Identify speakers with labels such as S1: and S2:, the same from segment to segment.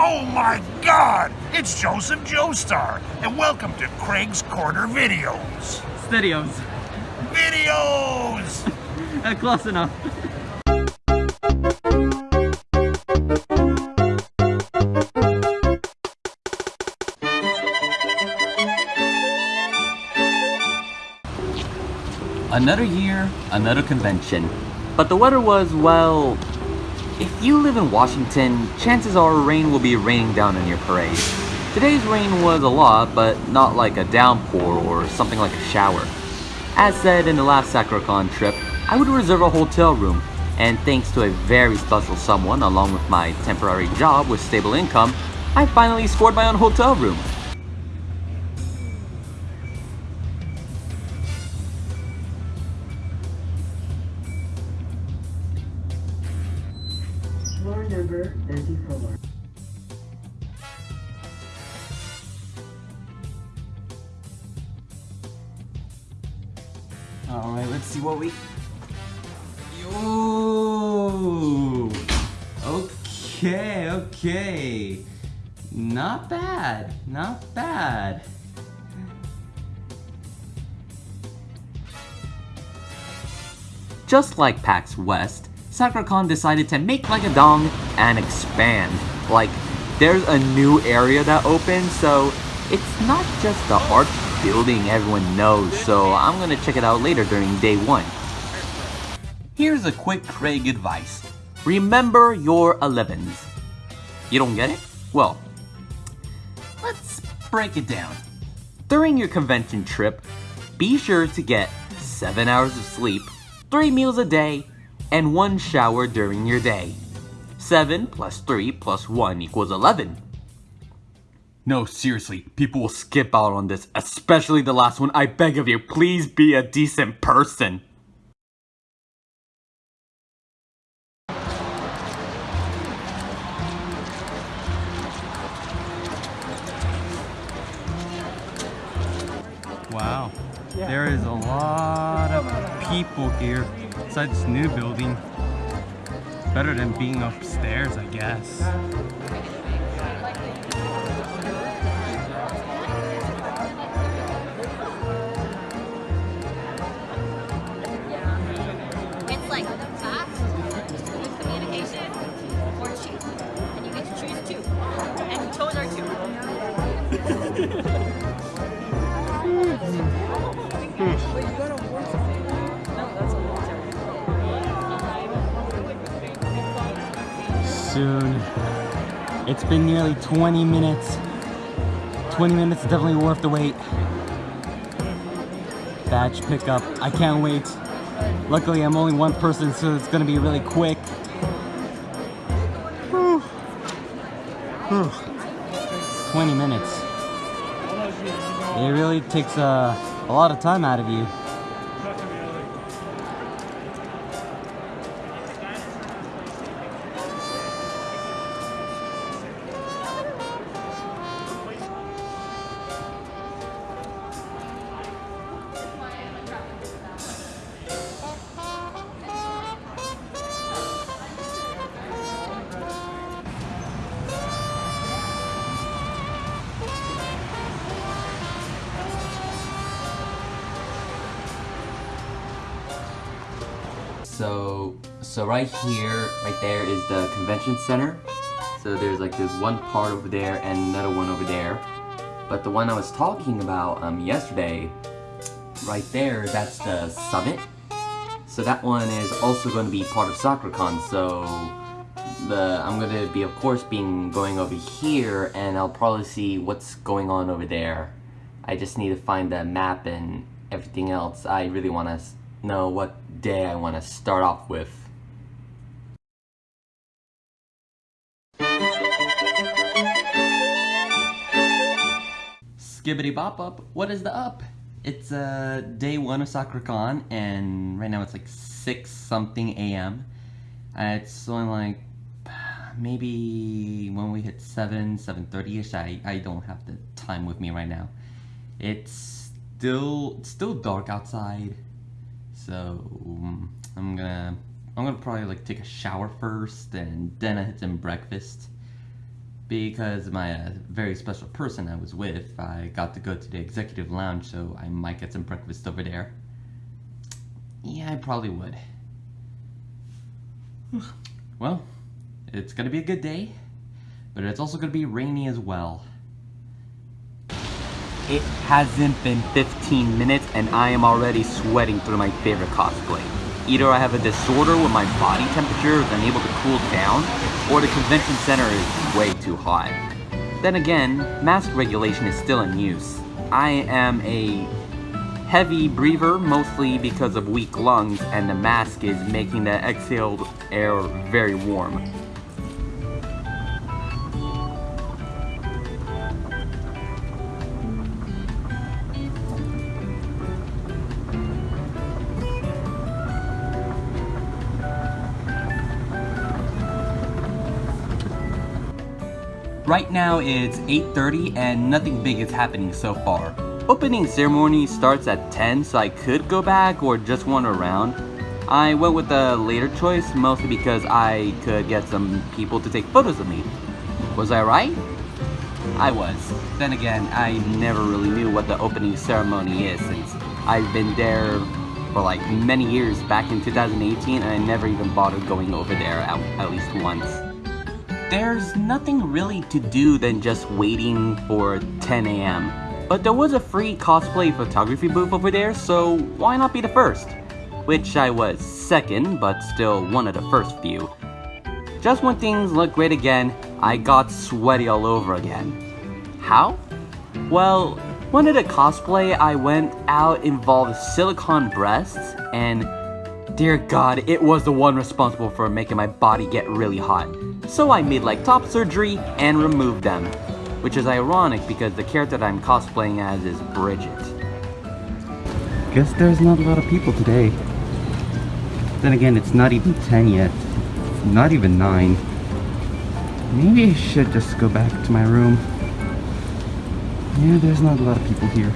S1: Oh my god! It's Joseph Joestar, and welcome to Craig's Corner Videos.
S2: Studios.
S1: Videos!
S2: Uh, close enough. Another year, another convention. But the weather was, well, if you live in Washington, chances are rain will be raining down on your parade. Today's rain was a lot, but not like a downpour or something like a shower. As said in the last SakuraCon trip, I would reserve a hotel room, and thanks to a very special someone along with my temporary job with stable income, I finally scored my own hotel room. Not bad, not bad. Just like PAX West, SakuraCon decided to make like a dong and expand. Like, there's a new area that opened, so it's not just the arch building everyone knows, so I'm gonna check it out later during day one. Here's a quick Craig advice. Remember your 11s. You don't get it? Well, break it down. During your convention trip, be sure to get 7 hours of sleep, 3 meals a day, and 1 shower during your day. 7 plus 3 plus 1 equals 11. No, seriously, people will skip out on this, especially the last one. I beg of you, please be a decent person.
S3: There is a lot of people here inside this new building. Better than being upstairs, I guess. Soon. It's been nearly 20 minutes. 20 minutes is definitely worth the wait. Batch pickup. I can't wait. Luckily, I'm only one person, so it's gonna be really quick. Whew. Whew. 20 minutes. It really takes uh, a lot of time out of you.
S2: Here, right there is the convention center. So there's like this one part over there and another one over there. But the one I was talking about um, yesterday, right there, that's the summit. So that one is also going to be part of SakuraCon. So the I'm going to be, of course, being going over here, and I'll probably see what's going on over there. I just need to find the map and everything else. I really want to know what day I want to start off with. Skibbity bop up, what is the up? It's uh, day one of SakuraCon, and right now it's like 6 something a.m. It's only like maybe when we hit 7, 7.30ish, I, I don't have the time with me right now. It's still, it's still dark outside, so um, I'm gonna, I'm gonna probably like take a shower first, and then I hit some breakfast. Because my uh, very special person I was with, I got to go to the executive lounge, so I might get some breakfast over there. Yeah, I probably would. well, it's gonna be a good day, but it's also gonna be rainy as well. It hasn't been 15 minutes and I am already sweating through my favorite cosplay. Either I have a disorder where my body temperature is unable to cool down, or the convention center is way too hot. Then again, mask regulation is still in use. I am a heavy breather mostly because of weak lungs and the mask is making the exhaled air very warm. Right now it's 8.30 and nothing big is happening so far. Opening ceremony starts at 10 so I could go back or just wander around. I went with the later choice mostly because I could get some people to take photos of me. Was I right? I was. Then again, I never really knew what the opening ceremony is since I've been there for like many years back in 2018 and I never even bothered going over there at, at least once. There's nothing really to do than just waiting for 10 a.m. But there was a free cosplay photography booth over there, so why not be the first? Which I was second, but still one of the first few. Just when things looked great again, I got sweaty all over again. How? Well, one of the cosplay I went out involved silicone breasts, and dear god, it was the one responsible for making my body get really hot. So I made like top surgery and removed them. Which is ironic because the character that I'm cosplaying as is Bridget.
S3: Guess there's not a lot of people today. Then again, it's not even 10 yet. It's not even 9. Maybe I should just go back to my room. Yeah, there's not a lot of people here.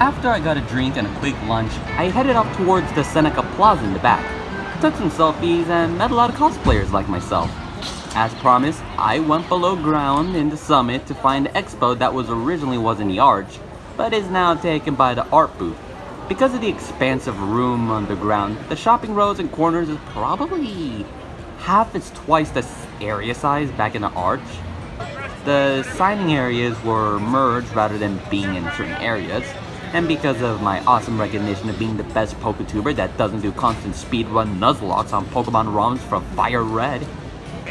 S2: After I got a drink and a quick lunch, I headed up towards the Seneca Plaza in the back. Took some selfies and met a lot of cosplayers like myself. As promised, I went below ground in the summit to find the expo that was originally was in the arch, but is now taken by the art booth. Because of the expansive room underground, the shopping rows and corners is probably half its twice the area size back in the arch. The signing areas were merged rather than being in certain areas, and because of my awesome recognition of being the best PokeTuber that doesn't do constant speedrun Nuzlockes on Pokemon ROMs from Fire Red,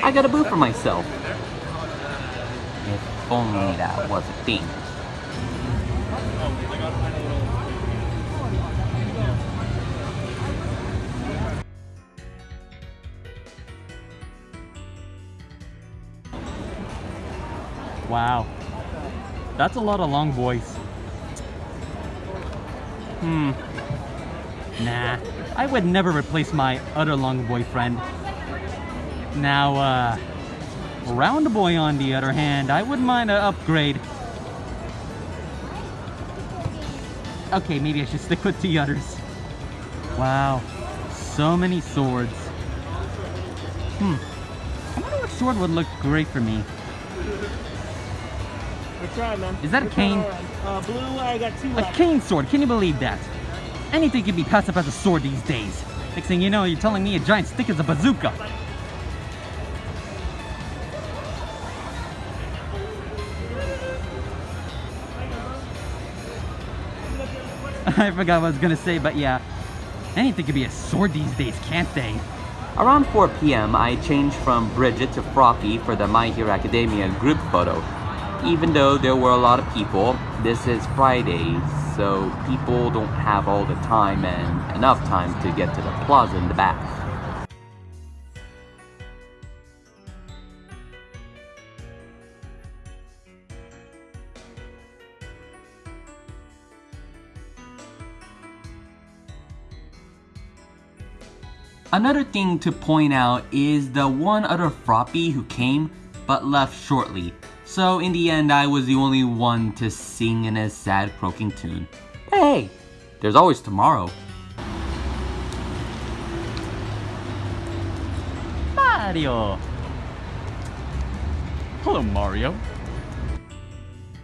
S2: I got a boo for myself. If only that was a thing.
S3: Wow. That's a lot of long boys. Hmm. Nah, I would never replace my other long boyfriend. Now, uh, round boy on the other hand, I wouldn't mind an upgrade. Okay, maybe I should stick with the others. Wow, so many swords. Hmm, I wonder what sword would look great for me.
S4: That's right, man.
S3: Is that a cane?
S4: one are on? Uh, blue, I got two
S3: A
S4: left.
S3: cane sword, can you believe that? Anything can be passed up as a sword these days. Next thing you know, you're telling me a giant stick is a bazooka. I forgot what I was gonna say, but yeah. Anything could be a sword these days, can't they?
S2: Around 4 p.m., I changed from Bridget to Froppy for the My Hero Academia group photo. Even though there were a lot of people, this is Friday, so people don't have all the time and enough time to get to the plaza in the back. Another thing to point out is the one other Froppy who came but left shortly. So in the end, I was the only one to sing in a sad croaking tune. Hey, there's always tomorrow.
S3: Mario!
S5: Hello, Mario.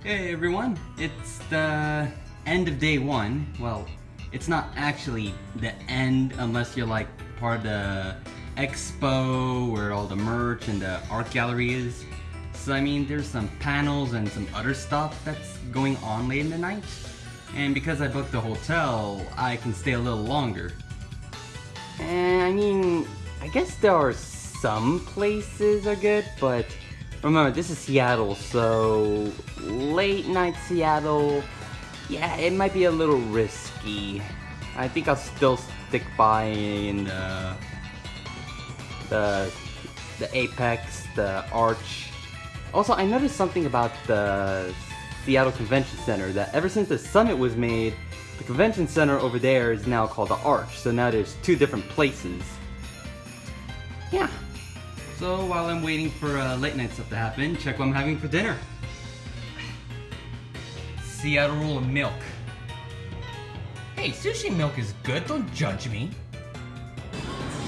S3: Hey everyone, it's the end of day one. Well, it's not actually the end unless you're like part of the expo where all the merch and the art gallery is. So I mean, there's some panels and some other stuff that's going on late in the night. And because I booked the hotel, I can stay a little longer. And I mean, I guess there are some places are good, but remember, this is Seattle, so late night Seattle, yeah, it might be a little risky. I think I'll still stick by in the the the Apex, the Arch. Also, I noticed something about the Seattle Convention Center that ever since the summit was made, the convention center over there is now called the Arch. So now there's two different places. Yeah. So while I'm waiting for uh, late night stuff to happen, check what I'm having for dinner. Seattle roll of milk.
S6: Hey, sushi milk is good, don't judge me.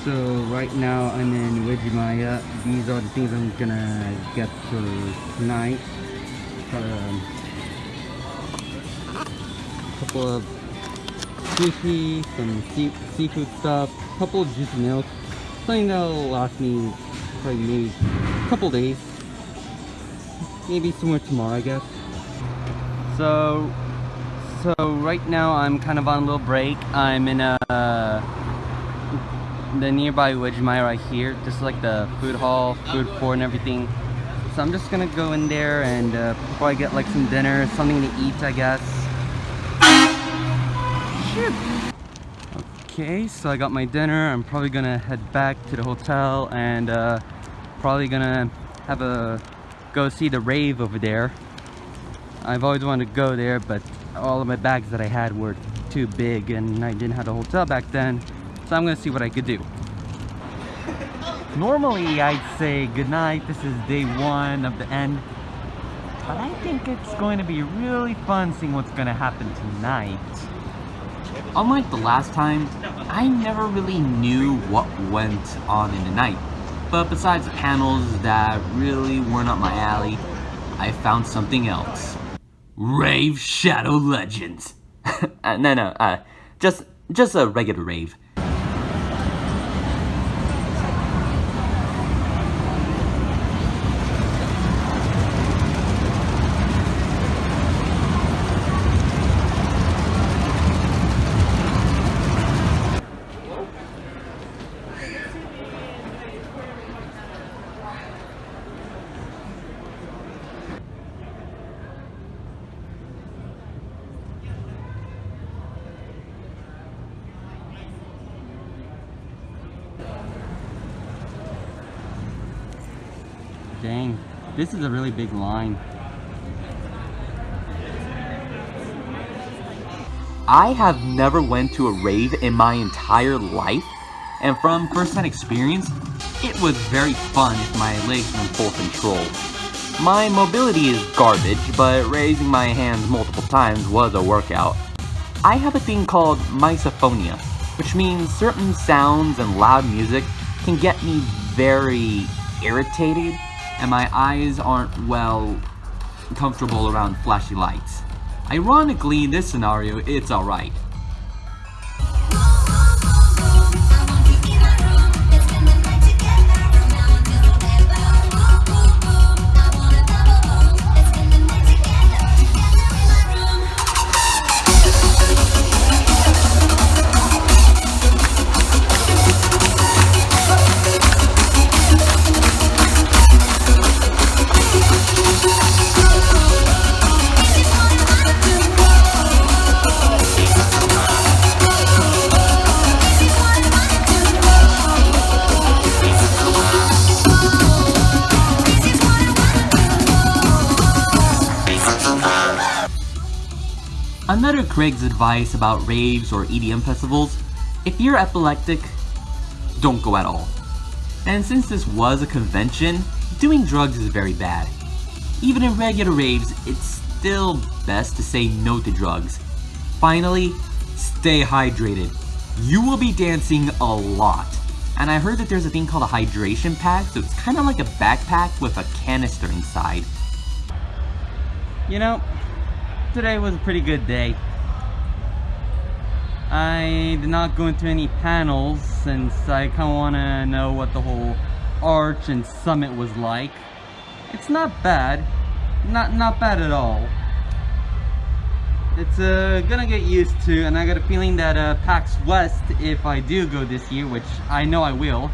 S3: So right now I'm in Uwajimaya. These are the things I'm gonna get for tonight. Um, couple of sushi, some sea seafood stuff, couple of juice milk. Something that'll last me probably maybe a couple days. Maybe somewhere tomorrow, I guess. So, so right now I'm kind of on a little break. I'm in a the nearby Uwajimaya right here, just like the food hall, food court and everything. So I'm just gonna go in there and uh, probably get like some dinner, something to eat I guess. Okay, so I got my dinner. I'm probably gonna head back to the hotel and uh, probably gonna have a go see the rave over there. I've always wanted to go there, but all of my bags that I had were too big and I didn't have a hotel back then. So I'm gonna see what I could do. Normally I'd say goodnight, this is day one of the end. But I think it's going to be really fun seeing what's gonna happen tonight.
S2: Unlike the last time, I never really knew what went on in the night. But besides the panels that really weren't up my alley, I found something else. Rave Shadow Legends. uh, no, no, uh, just, just a regular rave.
S3: This is a really big line.
S2: I have never went to a rave in my entire life, and from first-hand experience, it was very fun if my legs were in full control. My mobility is garbage, but raising my hands multiple times was a workout. I have a thing called misophonia, which means certain sounds and loud music can get me very irritated, and my eyes aren't, well, comfortable around flashy lights. Ironically, in this scenario, it's alright. Craig's advice about raves or EDM festivals, if you're epileptic, don't go at all. And since this was a convention, doing drugs is very bad. Even in regular raves, it's still best to say no to drugs. Finally, stay hydrated. You will be dancing a lot, And I heard that there's a thing called a hydration pack, so it's kind of like a backpack with a canister inside.
S3: You know, today was a pretty good day. I did not go into any panels since I kind of want to know what the whole arch and summit was like. It's not bad. Not not bad at all. It's uh, gonna get used to, and I got a feeling that uh, PAX West, if I do go this year, which I know I will,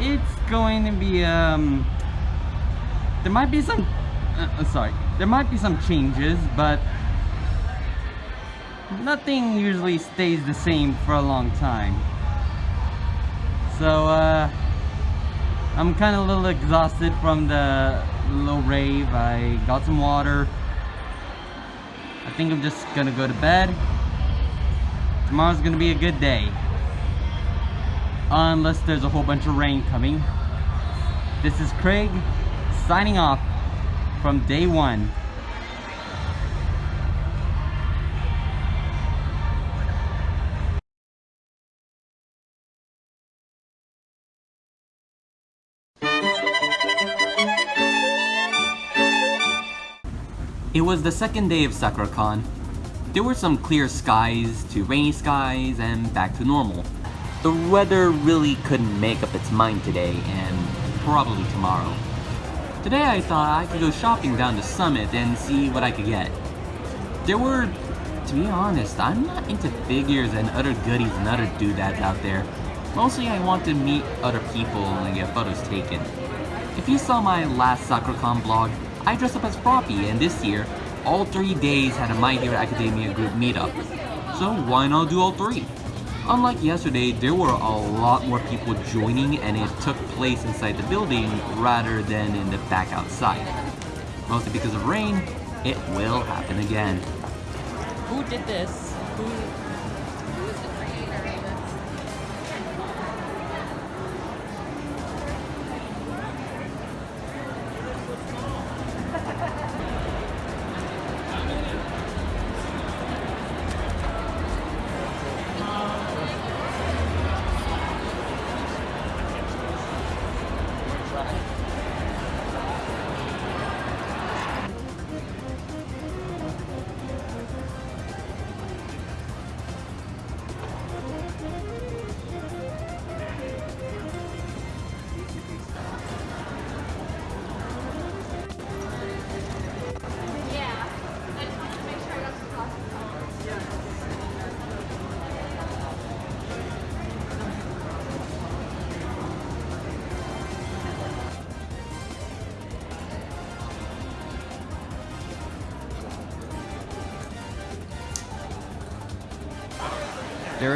S3: it's going to be, um, there might be some, uh, uh, sorry, there might be some changes, but nothing usually stays the same for a long time. So, uh, I'm kind of a little exhausted from the little rave. I got some water. I think I'm just gonna go to bed. Tomorrow's gonna be a good day. Unless there's a whole bunch of rain coming. This is Craig signing off from day one.
S2: It was the second day of SakuraCon. There were some clear skies to rainy skies and back to normal. The weather really couldn't make up its mind today and probably tomorrow. Today I thought I could go shopping down to Summit and see what I could get. There were, to be honest, I'm not into figures and other goodies and other doodads out there. Mostly I want to meet other people and get photos taken. If you saw my last SakuraCon blog, I dressed up as Froppy, and this year, all three days had a My Hero Academia group meetup. So why not do all three? Unlike yesterday, there were a lot more people joining and it took place inside the building rather than in the back outside. Mostly because of rain, it will happen again.
S6: Who did this? Who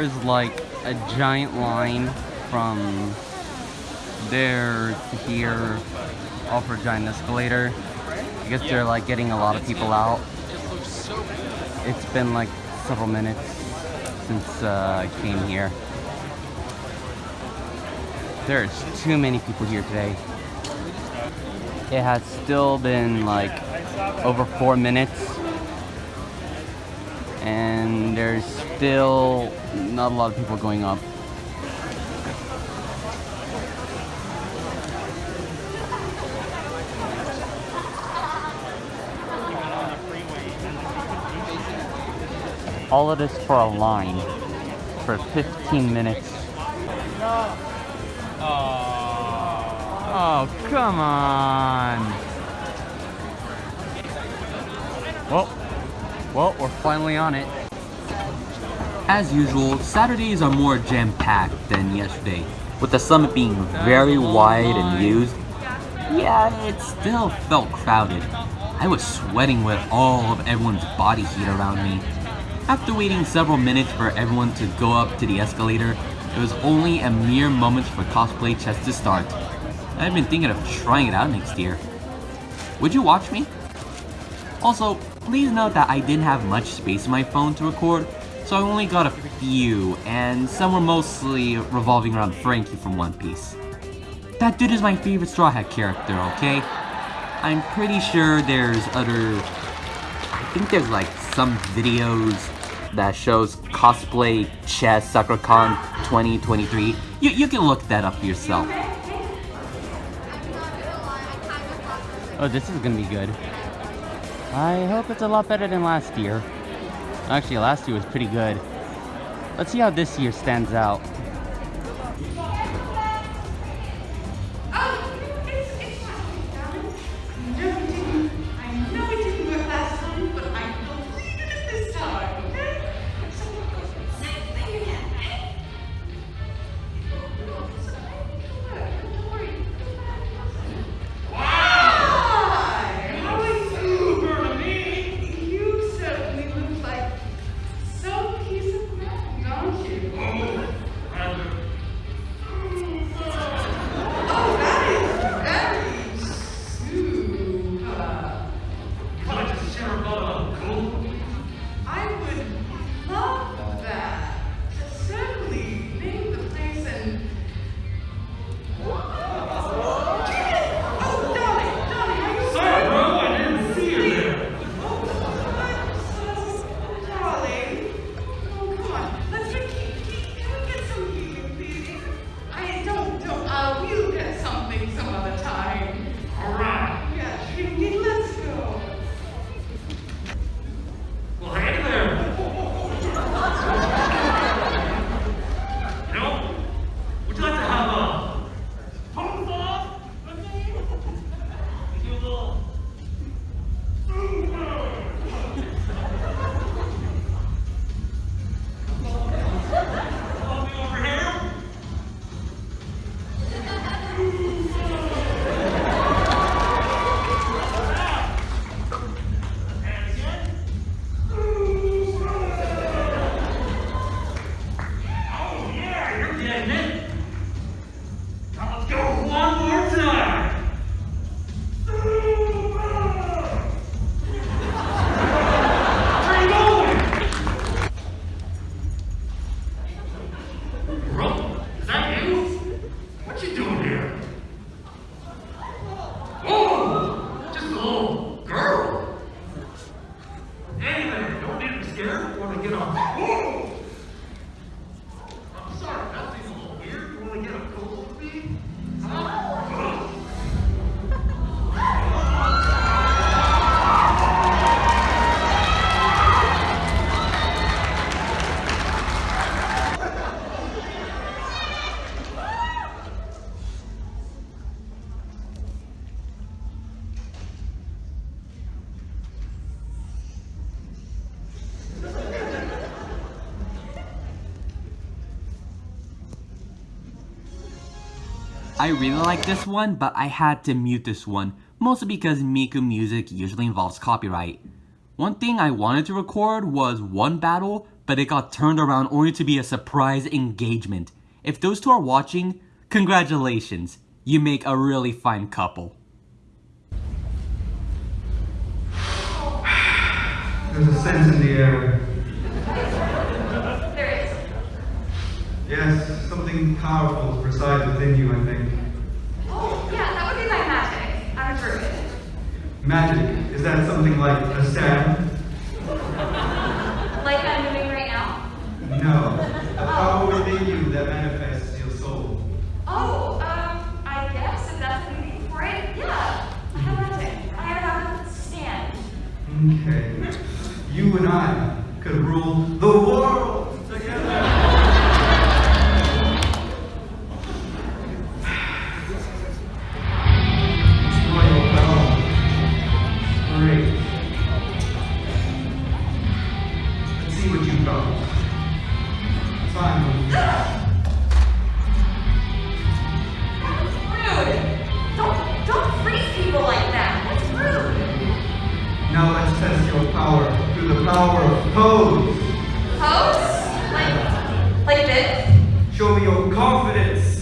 S3: There is like a giant line from there to here, off a giant escalator. I guess they're like getting a lot of people out. It's been like several minutes since uh, I came here. There's too many people here today. It has still been like over four minutes and there's still not a lot of people going up. All of this for a line for 15 minutes. Oh, come on. Well, we're finally on it.
S2: As usual, Saturdays are more jam-packed than yesterday, with the summit being very wide and used. Yeah, it still felt crowded. I was sweating with all of everyone's body heat around me. After waiting several minutes for everyone to go up to the escalator, it was only a mere moment for cosplay chess to start. I've been thinking of trying it out next year. Would you watch me? Also, please note that I didn't have much space in my phone to record, so I only got a few, and some were mostly revolving around Franky from One Piece. That dude is my favorite Straw Hat character, okay? I'm pretty sure there's other... I think there's like some videos that shows cosplay chess SakuraCon 2023. You, you can look that up yourself.
S5: Oh, this is gonna be good. I hope it's a lot better than last year. Actually, last year was pretty good. Let's see how this year stands out.
S7: I
S2: really like this one, but I had to mute this one, mostly because Miku music usually involves copyright. One thing I wanted to record was one battle, but it got turned around only to be a surprise engagement. If those two are watching, congratulations, you make a really fine couple.
S8: There's a sense in the air.
S7: There is.
S8: Yes, something powerful resides within you, I think.
S7: Oh, yeah, that would be my magic. I'm a druid.
S8: Magic, is that something like a stand?
S7: Like I'm doing right now?
S8: No, a power within you that manifests your soul.
S7: Oh, um, I guess if that's you need for it, yeah. I have magic. I have a stand.
S8: Okay. You and I could rule the world confidence,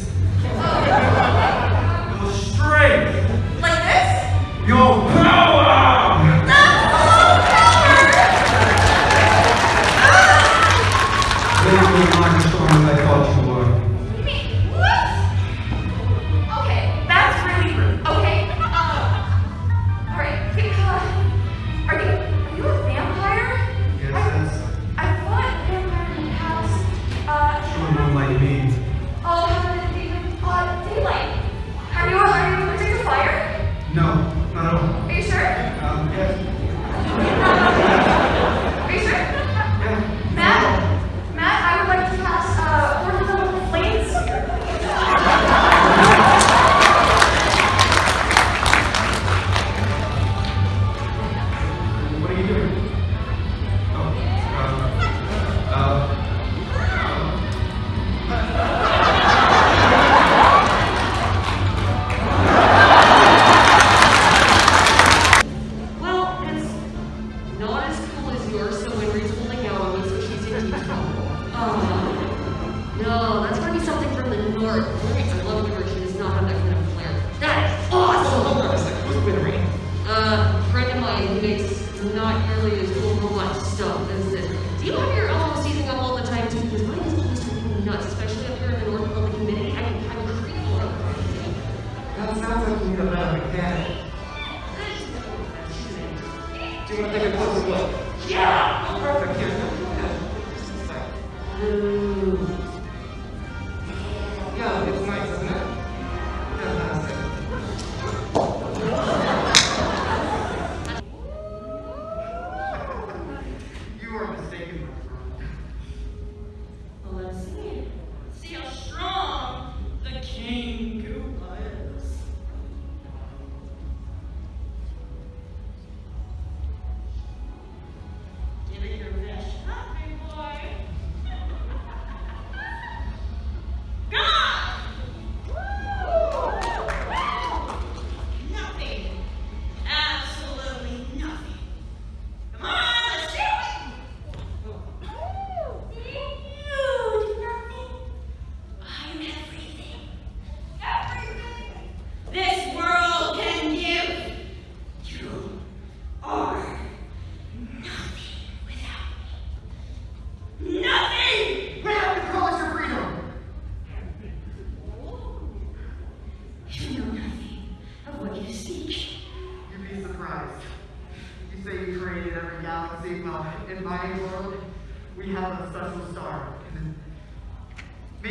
S7: Do you
S8: want to take a closer look?
S9: Yeah!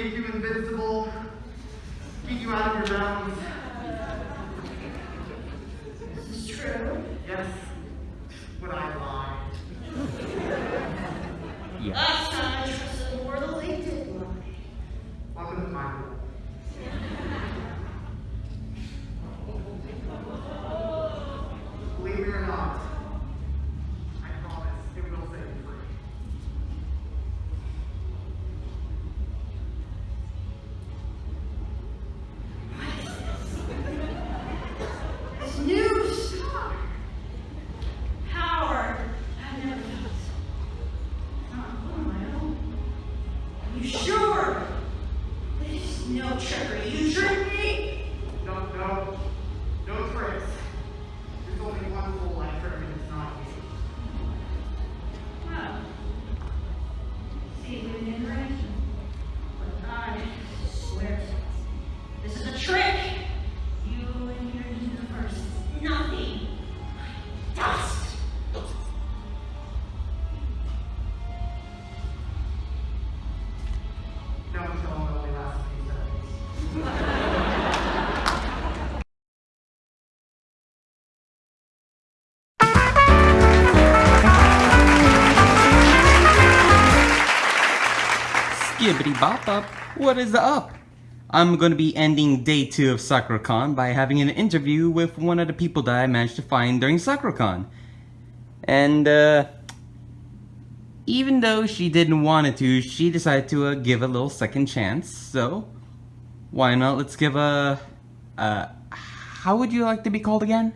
S8: Make you invincible, keep you out of your bounds.
S9: This is true.
S8: Yes, when I lie.
S9: Last
S3: Skibbity bop up, what is up? I'm gonna be ending day two of SakuraCon by having an interview with one of the people that I managed to find during SakuraCon. And, uh, even though she didn't want it to, she decided to uh, give a little second chance, so why not let's give a, uh, how would you like to be called again?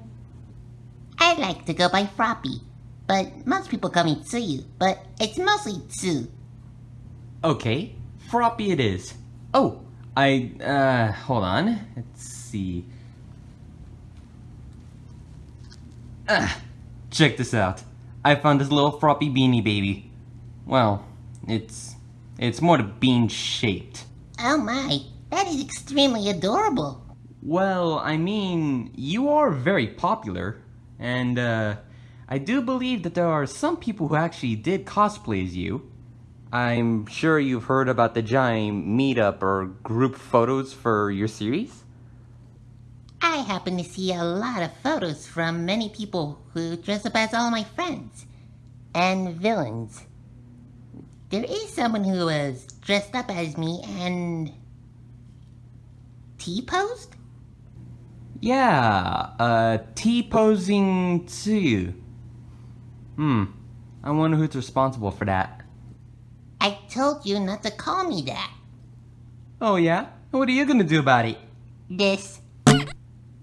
S10: I like to go by Froppy, but most people call me Tsuyu, but it's mostly Tsu.
S3: Okay, Froppy it is. Oh, I, uh, hold on. Let's see. Ah, check this out. I found this little Froppy beanie baby. Well, it's, it's more the bean shaped.
S10: Oh my, that is extremely adorable.
S3: Well, I mean, you are very popular, and, uh, I do believe that there are some people who actually did cosplay as you. I'm sure you've heard about the giant meetup or group photos for your series?
S10: I happen to see a lot of photos from many people who dress up as all my friends and villains. There is someone who was dressed up as me and T-posed?
S3: Yeah, uh, T-posing too. Hmm, I wonder who's responsible for that.
S10: I told you not to call me that.
S3: Oh yeah? What are you gonna do about it?
S10: This.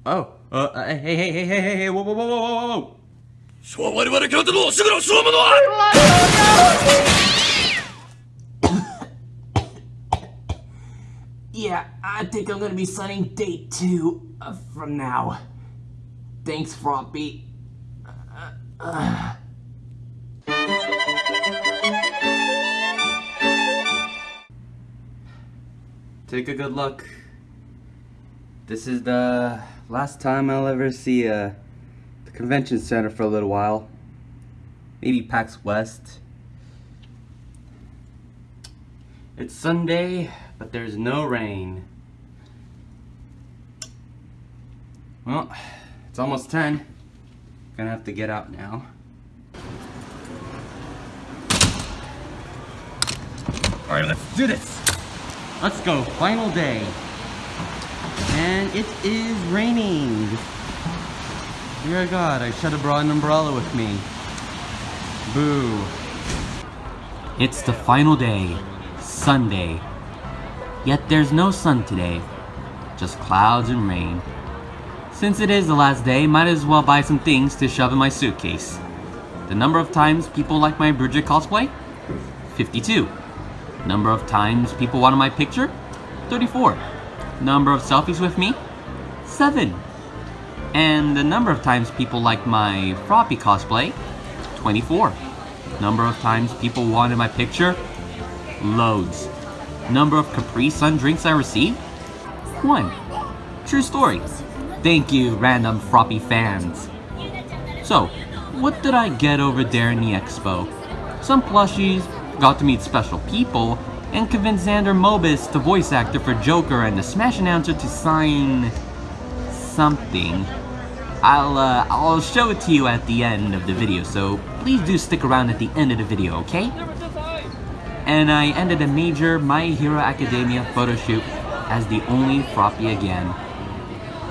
S3: Oh, uh, uh, hey, hey, hey, hey, hey, hey, whoa, whoa, whoa, whoa, whoa, whoa, whoa!
S1: そう我々京都のすぐのそのものは
S6: Yeah, I think I'm gonna be signing date two uh, from now. Thanks, Froppy. Uh,
S3: Take a good look. This is the last time I'll ever see uh, the convention center for a little while. Maybe PAX West. It's Sunday, but there's no rain. Well, it's almost 10. Gonna have to get out now. Alright, let's do this! Let's go, final day. And it is raining. Dear God, I should have brought an umbrella with me. Boo.
S2: It's the final day, Sunday. Yet there's no sun today, just clouds and rain. Since it is the last day, might as well buy some things to shove in my suitcase. The number of times people like my Bridget cosplay? 52. Number of times people wanted my picture? 34. Number of selfies with me? 7. And the number of times people like my Froppy cosplay? 24. Number of times people wanted my picture? Loads. Number of Capri Sun drinks I received? 1. True story. Thank you, random Froppy fans. So, what did I get over there in the expo? Some plushies, got to meet special people, and convinced Xander Mobus, the voice actor for Joker and the Smash announcer to sign... something. I'll, uh, I'll show it to you at the end of the video, so please do stick around at the end of the video, okay? And I ended a major My Hero Academia photo shoot as the only Froppy again.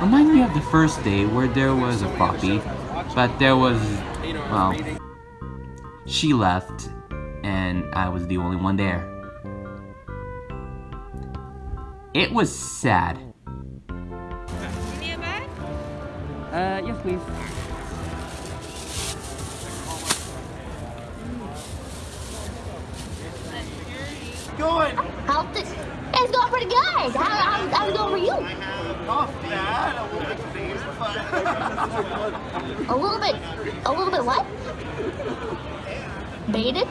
S2: Remind me of the first day where there was a Froppy, but there was, well, she left, and I was the only one there. It was sad.
S11: Uh, yes, please.
S12: Going.
S13: How's it? It's going pretty good. How, how, how's it going for you?
S12: Not bad. A little bit phased, but
S13: A little bit. A little bit what? Baited?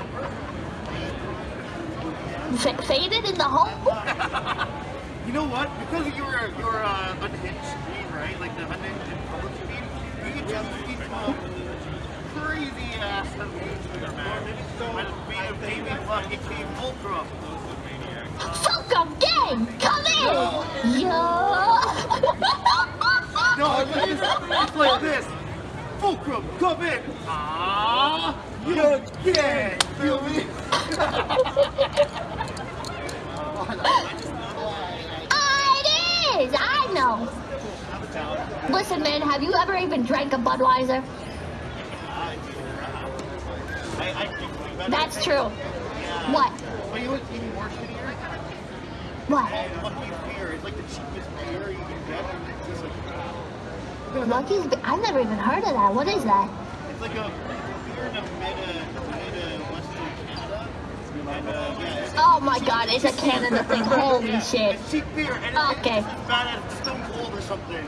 S13: F- faded in the hole?
S12: you know what? Because of your your uh, unhinged screen, right? Like the unhinged and public screen, you can just see some crazy ass unhinged man. When being a baby fucking team Fulcrum.
S13: Fulcrum gang, come in! Yo!
S12: No, it's, it's, it's like this. Fulcrum, come in. Ah, you can't feel
S13: it is! I know. Listen, man, have you ever even drank a Budweiser? That's true. What? What?
S12: Lucky's
S13: I've never even heard of that. What is that?
S12: it's like a beer in the mid, uh, mid uh, western Canada. And, uh, yeah, it's,
S13: Oh my god, it's a Canada thing. Holy shit.
S12: it's cheap beer. And
S13: Okay.
S12: bad as Stone Cold or something.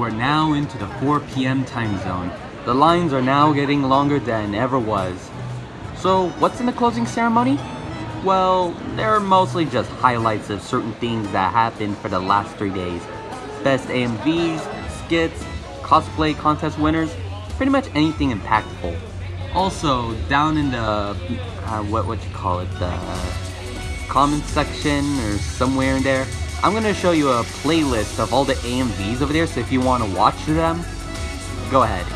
S2: We're now into the 4 p.m. time zone. The lines are now getting longer than ever was. So, what's in the closing ceremony? Well, they're mostly just highlights of certain things that happened for the last three days. Best AMVs, skits, cosplay contest winners, pretty much anything impactful. Also, down in the uh, what what you call it, the comment section or somewhere in there, I'm gonna show you a playlist of all the AMVs over there. So if you want to watch them, go ahead.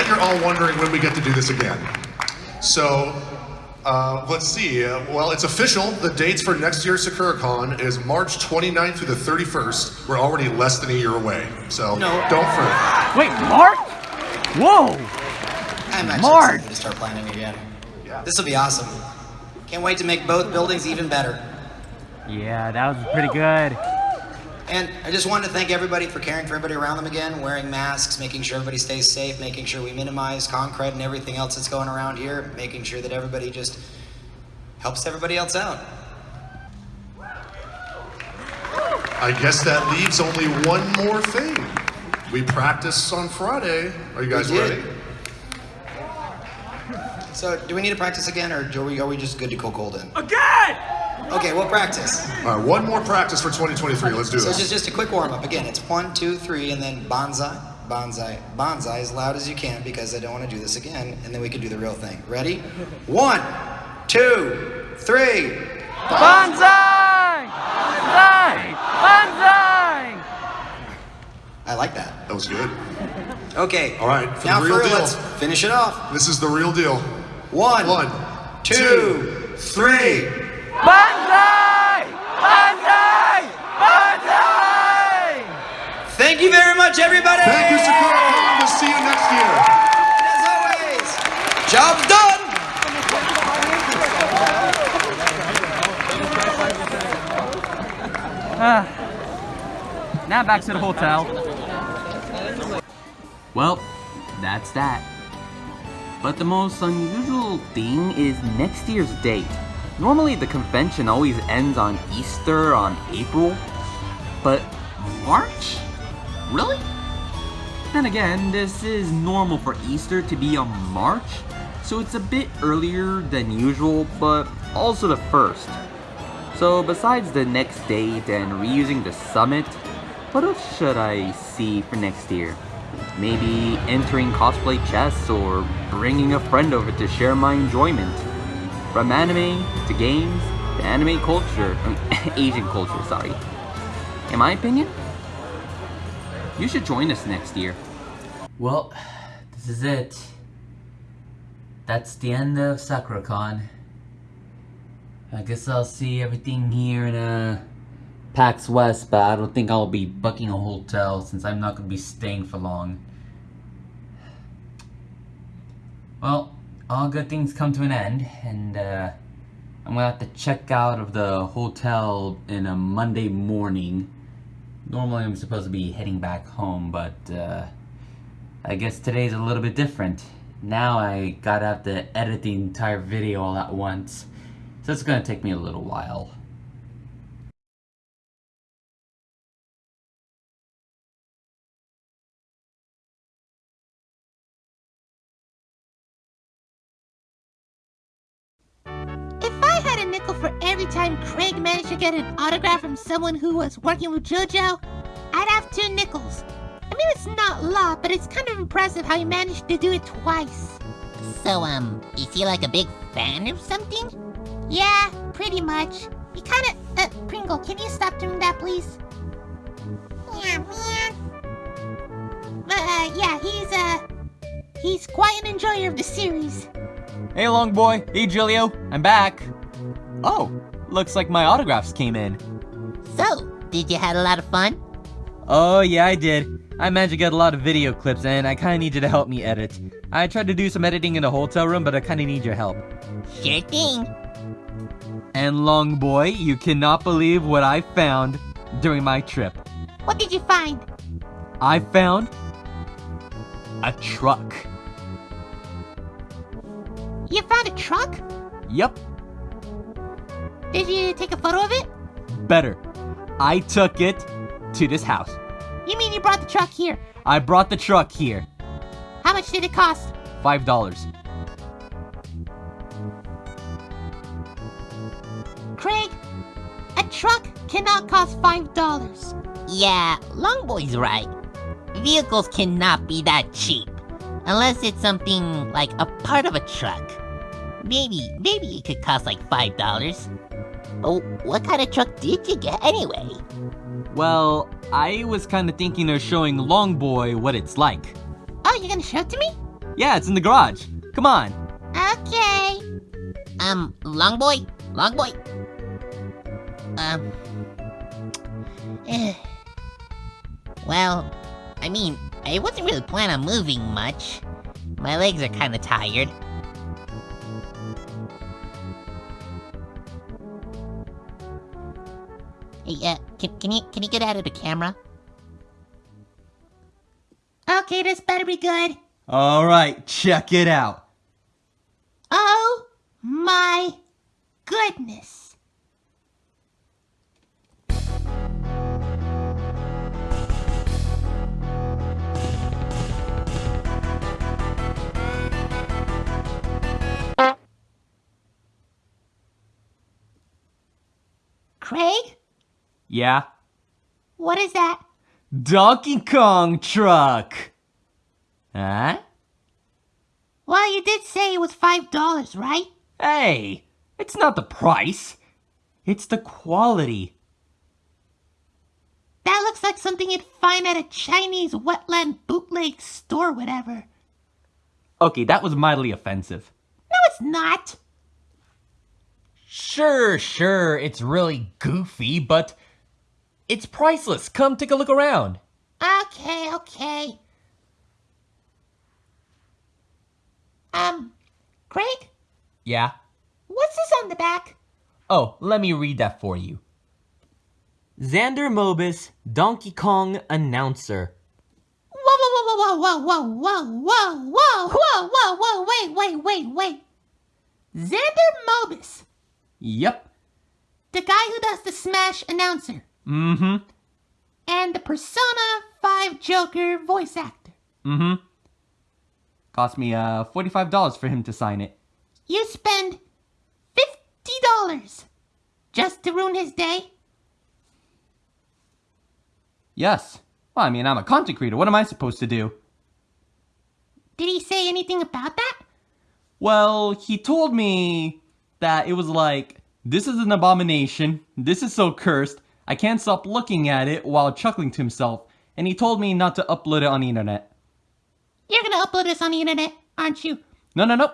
S14: Bet you're all wondering when we get to do this again. So, uh, let's see. Uh, well, it's official. The dates for next year's SakuraCon is March 29th through the 31st. We're already less than a year away. So, no. don't fret.
S5: Wait, March? Whoa!
S15: I'm actually
S5: March!
S15: excited to start planning again. Yeah. This will be awesome. Can't wait to make both buildings even better.
S5: Yeah, that was pretty good.
S15: And I just wanted to thank everybody for caring for everybody around them again, wearing masks, making sure everybody stays safe, making sure we minimize concrete and everything else that's going around here, making sure that everybody just helps everybody else out.
S14: I guess that leaves only one more thing. We practice on Friday. Are you guys ready?
S15: So, do we need to practice again, or are we, are we just good to go cold in?
S14: Again!
S15: Okay, we'll practice.
S14: All right, one more practice for 2023. Let's do it.
S15: So
S14: this.
S15: just, just a quick warm up. Again, it's one, two, three, and then bonsai, bonsai, bonsai as loud as you can because I don't want to do this again, and then we can do the real thing. Ready? One, two, three.
S5: Bonsai! Bonsai! Bonsai!
S15: I like that.
S14: That was good.
S15: Okay.
S14: All right, for
S15: now
S14: the real
S15: for
S14: deal.
S15: let's finish it off.
S14: This is the real deal.
S15: One,
S14: One,
S15: two, three.
S5: Bonsai! Bonsai! Bonsai!
S15: Thank you very much, everybody.
S14: Thank you, SakuraCon. We'll see you next year.
S15: And As always, job's done.
S5: Ah. now back to the hotel.
S2: Well, that's that. But the most unusual thing is next year's date. Normally the convention always ends on Easter on April, but March? Really? Then again, this is normal for Easter to be on March, so it's a bit earlier than usual, but also the first. So besides the next date and reusing the summit, what else should I see for next year? Maybe entering cosplay chess or bringing a friend over to share my enjoyment. From anime to games to anime culture, I mean, Asian culture, sorry. In my opinion, you should join us next year.
S16: Well, this is it. That's the end of SakuraCon. I guess I'll see everything here in uh, PAX West, but I don't think I'll be booking a hotel since I'm not going to be staying for long. Well, all good things come to an end, and uh, I'm
S2: gonna have to check out of the hotel in a Monday morning. Normally I'm supposed to be heading back home, but uh, I guess today's a little bit different. Now I gotta have to edit the entire video all at once, so it's gonna take me a little while.
S10: A nickel for every time Craig managed to get an autograph from someone who was working with JoJo, I'd have two nickels. I mean, it's not a lot, but it's kind of impressive how he managed to do it twice.
S17: So, um, is he like a big fan or something?
S10: Yeah, pretty much. He kind of... Uh, Pringle, can you stop doing that, please? Yeah, man. But, uh, yeah, he's, uh... He's quite an enjoyer of the series.
S3: Hey, long boy. Hey, Julio. I'm back. Oh, looks like my autographs came in.
S17: So, did you have a lot of fun?
S3: Oh, yeah, I did. I managed to get a lot of video clips, and I kinda need you to help me edit. I tried to do some editing in the hotel room, but I kinda need your help.
S17: Sure thing.
S3: And long boy, you cannot believe what I found during my trip.
S10: What did you find?
S3: I found a truck.
S10: You found a truck?
S3: Yep,
S10: Did you take a photo of it?
S3: better. I took it to this house.
S10: You mean you brought the truck here?
S3: I brought the truck here.
S10: How much did it cost?
S3: Five dollars.
S10: Craig, a truck cannot cost five dollars.
S17: Yeah, Longboy's right. Vehicles cannot be that cheap. Unless it's something like a part of a truck. Maybe, maybe it could cost like five dollars. Oh, what kind of truck did you get anyway?
S3: Well, I was kinda thinking of showing long boy what it's like.
S10: Oh, you're gonna show it to me?
S3: Yeah, it's in the garage. Come on.
S10: Okay.
S17: Um, Longboy? Longboy? Um... eh. well, I mean, I wasn't really planning on moving much. My legs are kinda tired. Hey, uh, can, can you can you get out of the camera?
S10: Okay, this better be good.
S3: Alright, check it out.
S10: Oh my goodness. Craig,
S3: Yeah?
S10: what is that?
S3: Donkey Kong truck! Huh?
S10: Well, you did say it was five dollars, right?
S3: Hey, it's not the price. It's the quality.
S10: That looks like something you'd find at a Chinese wetland bootleg store, whatever.
S3: Okay, that was mildly offensive.
S10: No, it's not.
S18: Sure, sure, it's really goofy, but it's priceless. Come take a look around.
S10: Okay, okay. Um, Craig,
S18: Yeah?
S10: what's this on the back?
S18: Oh, let me read that for you.
S3: Xander Mobus, Donkey Kong announcer.
S10: Whoa, whoa, whoa, whoa, whoa, whoa, whoa, whoa, whoa, whoa, whoa, wait, wait, wait, wait. Xander Mobus,
S3: Yep.
S10: the guy who does the Smash announcer,
S3: Mm-hmm.
S10: and the Persona 5 Joker voice actor.
S3: Mm-hmm. Cost me uh $45 for him to sign it.
S10: You spend $50 just to ruin his day?
S3: Yes. Well, I mean, I'm a content creator. What am I supposed to do?
S10: Did he say anything about that?
S3: Well, he told me that it was like, this is an abomination, this is so cursed, I can't stop looking at it while chuckling to himself, and he told me not to upload it on the internet.
S10: You're gonna upload this on the internet, aren't you?
S3: No, no, no.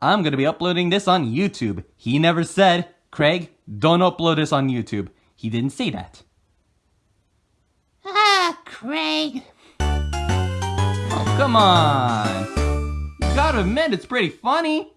S3: I'm gonna be uploading this on YouTube. He never said, Craig, don't upload this on YouTube. He didn't say that.
S10: Ah, Craig.
S3: Oh, come on. You gotta admit, it's pretty funny.